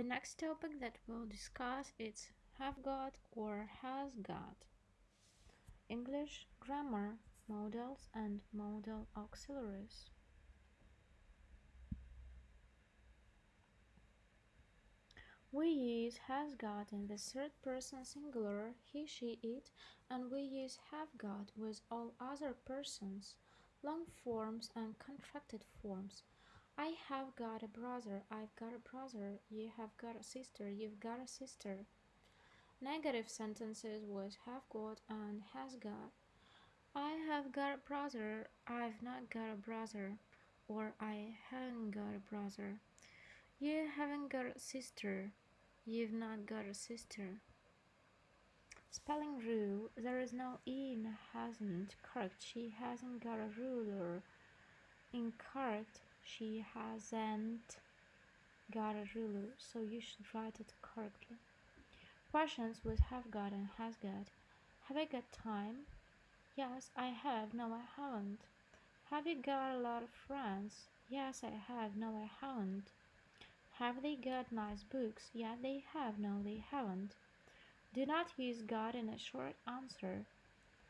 The next topic that we'll discuss is have got or has got. English grammar modals and modal auxiliaries. We use has got in the third person singular, he, she, it, and we use have got with all other persons, long forms and contracted forms. I have got a brother, I've got a brother, you have got a sister, you've got a sister. Negative sentences with have got and has got. I have got a brother, I've not got a brother, or I haven't got a brother. You haven't got a sister, you've not got a sister. Spelling rule, there is no E in hasn't. Correct, she hasn't got a ruler. Incorrect, she hasn't got a ruler, so you should write it correctly. Questions with have got and has got. Have I got time? Yes, I have. No, I haven't. Have you got a lot of friends? Yes, I have. No, I haven't. Have they got nice books? Yeah, they have. No, they haven't. Do not use got in a short answer.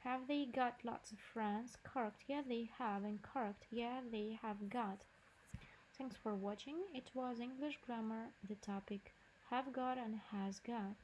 Have they got lots of friends? Correct. Yeah, they have. And correct. Yeah, they have got. Thanks for watching. It was English grammar, the topic have got and has got.